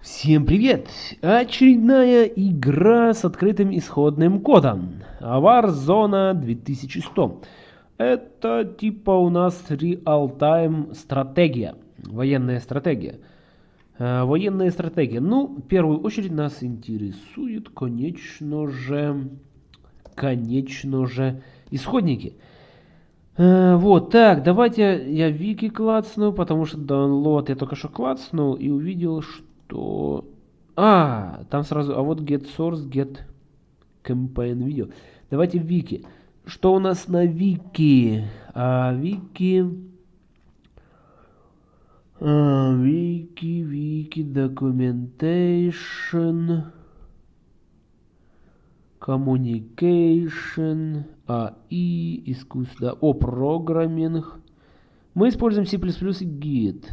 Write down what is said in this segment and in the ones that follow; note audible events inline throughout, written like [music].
Всем привет! Очередная игра с открытым исходным кодом. Warzone 2100. Это типа у нас реал-тайм стратегия. Военная стратегия. Э, военная стратегия. Ну, в первую очередь нас интересует, конечно же, конечно же, исходники. Э, вот, так, давайте я вики клацну, потому что download я только что клацнул и увидел, что то... А, там сразу... А вот get source, get campaign video. Давайте вики. Что у нас на вики? А, вики... А, вики, вики, documentation... Communication, AI, искусство, о, программинг. Мы используем C++ и Git.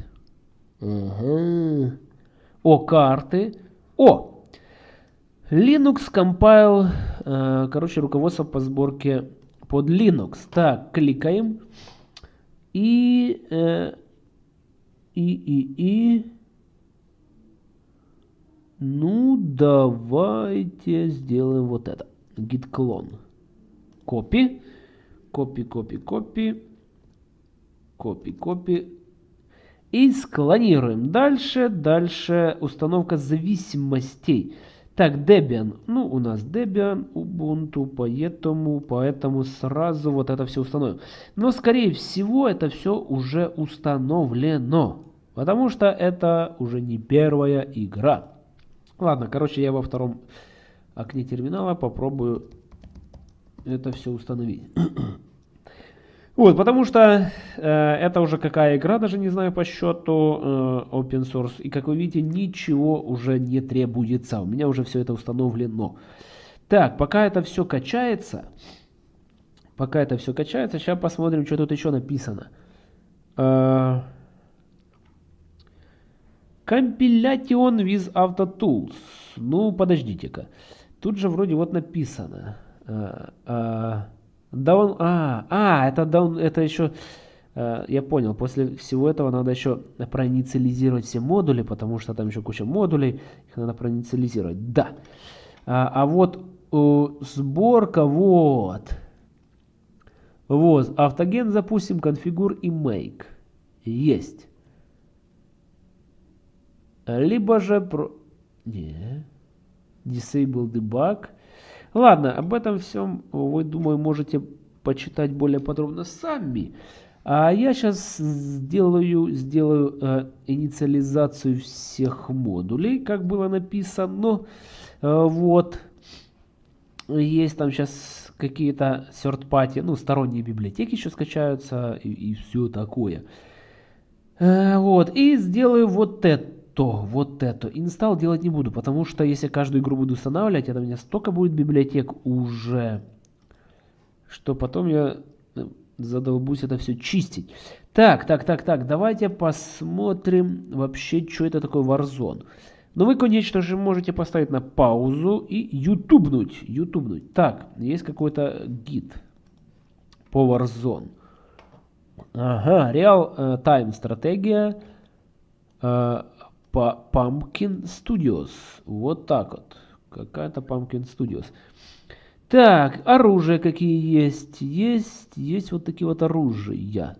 Ага. О, карты. О! Linux Compile. Э, короче, руководство по сборке под Linux. Так, кликаем. И... Э, и, и, и... Ну, давайте сделаем вот это. Git clone. Копи. Копи, копи, копи. Копи, копи. И склонируем. Дальше, дальше установка зависимостей. Так, Debian. Ну, у нас Debian, Ubuntu, поэтому, поэтому сразу вот это все установим. Но, скорее всего, это все уже установлено. Потому что это уже не первая игра. Ладно, короче, я во втором окне терминала попробую это все установить. [clears throat] Вот, потому что э, это уже какая игра, даже не знаю по счету, э, open source. И как вы видите, ничего уже не требуется. У меня уже все это установлено. Так, пока это все качается, пока это все качается, сейчас посмотрим, что тут еще написано. Э, Compilation with AutoTools. Ну, подождите-ка. Тут же вроде вот написано. Э, э, а, это даун... Это еще... Э, я понял, после всего этого надо еще проинициализировать все модули, потому что там еще куча модулей, их надо проинициализировать. Да. А, а вот э, сборка, вот. Вот, автоген запустим, конфигур и make. Есть. Либо же... Про... Не. Disable debug. Ладно, об этом всем вы, думаю, можете почитать более подробно сами. А я сейчас сделаю, сделаю э, инициализацию всех модулей, как было написано. Э, вот. Есть там сейчас какие-то third-party, ну, сторонние библиотеки еще скачаются и, и все такое. Э, вот. И сделаю вот это то, вот это. Инсталл делать не буду, потому что если каждую игру буду устанавливать, это у меня столько будет библиотек уже, что потом я э, задолбусь это все чистить. Так, так, так, так, давайте посмотрим вообще, что это такое Warzone. Но ну, вы, конечно же, можете поставить на паузу и ютубнуть, ютубнуть. Так, есть какой-то гид по Warzone. Ага, Real uh, Time стратегия. Uh, Pumpkin Studios. Вот так вот. Какая-то Pumpkin Studios. Так, оружие какие есть? Есть, есть вот такие вот оружия.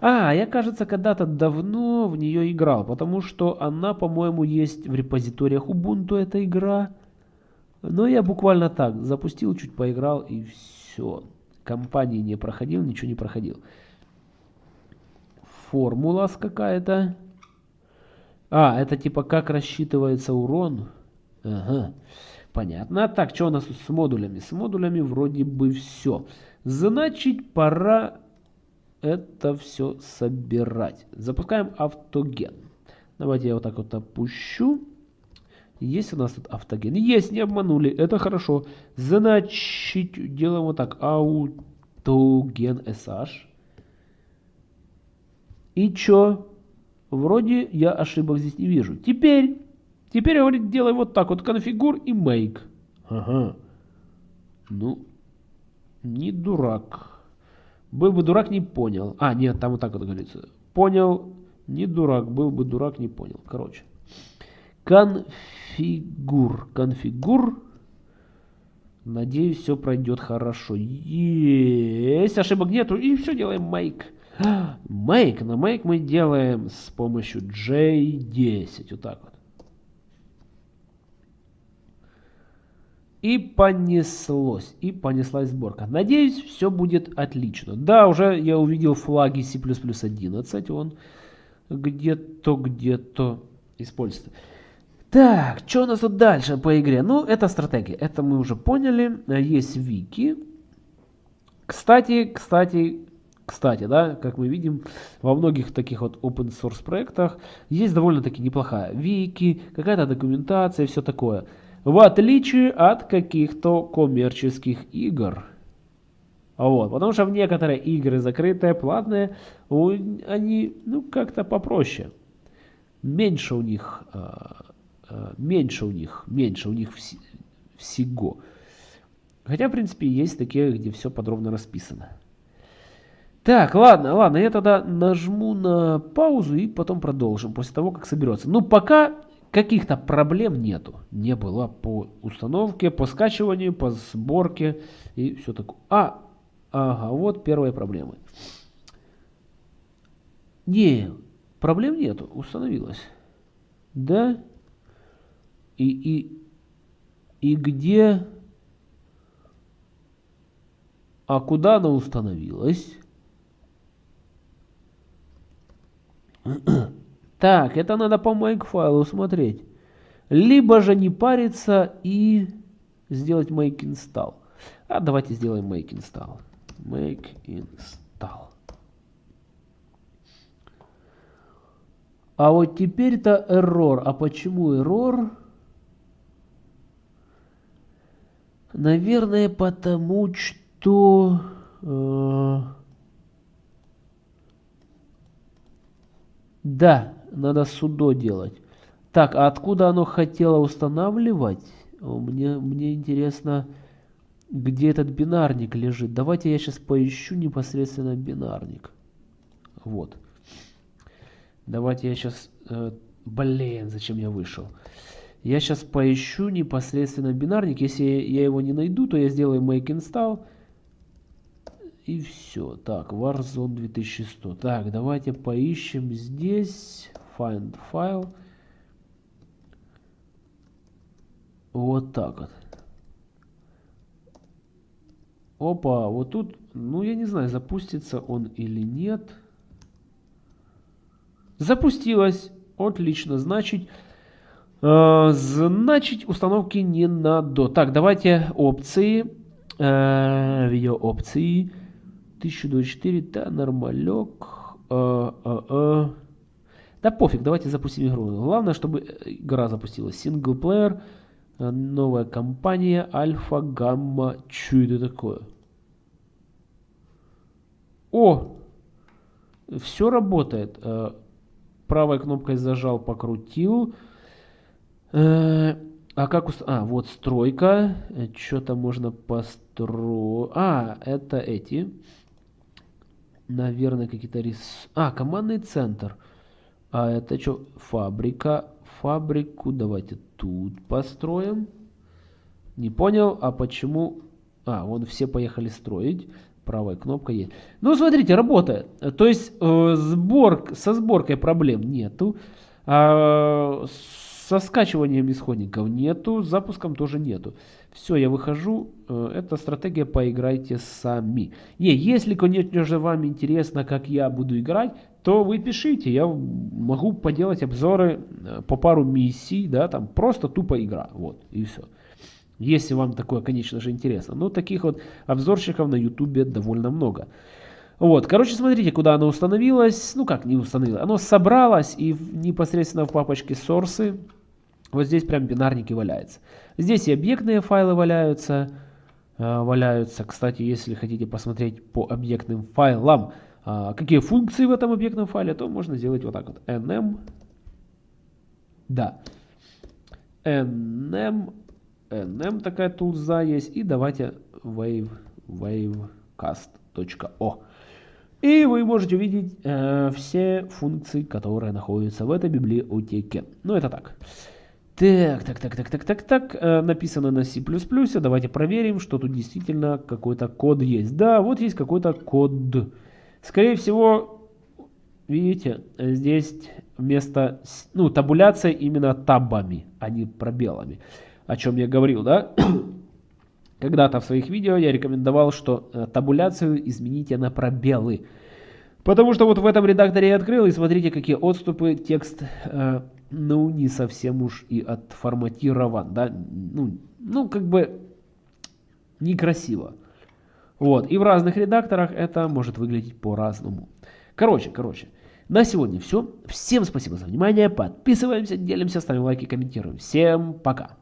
А, я, кажется, когда-то давно в нее играл, потому что она, по-моему, есть в репозиториях Ubuntu, эта игра. Но я буквально так, запустил, чуть поиграл и все. Компании не проходил, ничего не проходил. Формула какая-то. А, это типа как рассчитывается урон? Ага, понятно. А так, что у нас тут с модулями? С модулями вроде бы все. Значит, пора это все собирать. Запускаем автоген. Давайте я вот так вот опущу. Есть у нас тут автоген? Есть, не обманули. Это хорошо. Значит, делаем вот так. Автоген SH. И чё? Вроде я ошибок здесь не вижу. Теперь, теперь, говорит, делай вот так вот, конфигур и make. Ага. Ну, не дурак. Был бы дурак, не понял. А, нет, там вот так вот говорится. Понял, не дурак. Был бы дурак, не понял. Короче. Конфигур. Конфигур. Надеюсь, все пройдет хорошо. Есть, ошибок нету. И все, делаем make. [gasps] Make. На make мы делаем с помощью J10. Вот так вот. И понеслось, и понеслась сборка. Надеюсь, все будет отлично. Да, уже я увидел флаги C++ 11, он где-то, где-то используется. Так, что у нас тут дальше по игре? Ну, это стратегия, это мы уже поняли. Есть вики. Кстати, кстати, кстати, да, как мы видим, во многих таких вот open source проектах есть довольно-таки неплохая вики, какая-то документация и все такое в отличие от каких-то коммерческих игр. Вот, потому что в некоторые игры закрытые, платные, они ну как-то попроще. Меньше у них, а, а, меньше у них, меньше у них всего. Хотя, в принципе, есть такие, где все подробно расписано. Так, ладно, ладно, я тогда нажму на паузу и потом продолжим, после того, как соберется. Ну, пока Каких-то проблем нету. Не было по установке, по скачиванию, по сборке и все такое. А, ага, вот первые проблемы. Не, проблем нету, установилась. Да? И, и, и где... А куда она установилась? Так, это надо по make-файлу смотреть. Либо же не париться и сделать make install. А давайте сделаем make install. Make install. А вот теперь-то error. А почему error? Наверное, потому что... Э, да, надо судо делать. Так, а откуда оно хотело устанавливать? Мне, мне интересно, где этот бинарник лежит. Давайте я сейчас поищу непосредственно бинарник. Вот. Давайте я сейчас... Э, блин, зачем я вышел? Я сейчас поищу непосредственно бинарник. Если я его не найду, то я сделаю make install. И все. Так, Warzone 2100. Так, давайте поищем здесь find file. Вот так вот. Опа, вот тут, ну я не знаю, запустится он или нет. Запустилось. Отлично, значит, э, значит установки не надо. Так, давайте опции. Э, видео опции. 1024, да, нормалек. Э, э, э. Да пофиг, давайте запустим игру. Главное, чтобы игра запустилась. Синглплеер, новая компания, альфа, гамма. Что это такое? О! Все работает. Э, правой кнопкой зажал, покрутил. Э, а как... А, вот стройка. Что-то можно построить. А, это эти. Наверное, какие-то рис... А, командный центр. А это что? Фабрика. Фабрику давайте тут построим. Не понял, а почему... А, вон все поехали строить. Правая кнопка есть. Ну, смотрите, работает. То есть э, сбор, со сборкой проблем нету. А, со скачиванием исходников нету. С запуском тоже нету. Все, я выхожу. Э, эта стратегия поиграйте сами. Не, если, конечно же, вам интересно, как я буду играть, то вы пишите, я могу поделать обзоры э, по пару миссий, да, там просто тупо игра, вот, и все. Если вам такое, конечно же, интересно. Но таких вот обзорщиков на ютубе довольно много. Вот, короче, смотрите, куда оно установилось. Ну как не установилось, оно собралось и непосредственно в папочке сорсы. Вот здесь прям бинарники валяются. Здесь и объектные файлы валяются. Э, валяются, кстати, если хотите посмотреть по объектным файлам, а, какие функции в этом объектном файле, то можно сделать вот так вот. nm, да, nm, nm такая тулза есть, и давайте wave, wavecast.o. И вы можете увидеть э, все функции, которые находятся в этой библиотеке. Ну, это так. Так, так, так, так, так, так, так. Э, написано на C++. Давайте проверим, что тут действительно какой-то код есть. Да, вот есть какой-то код. Скорее всего, видите, здесь вместо, ну, табуляция именно табами, а не пробелами. О чем я говорил, да? [coughs] Когда-то в своих видео я рекомендовал, что э, табуляцию измените на пробелы. Потому что вот в этом редакторе я открыл, и смотрите, какие отступы, текст, э, ну, не совсем уж и отформатирован, да, ну, ну как бы некрасиво. Вот, и в разных редакторах это может выглядеть по-разному. Короче, короче, на сегодня все. Всем спасибо за внимание, подписываемся, делимся, ставим лайки, комментируем. Всем пока!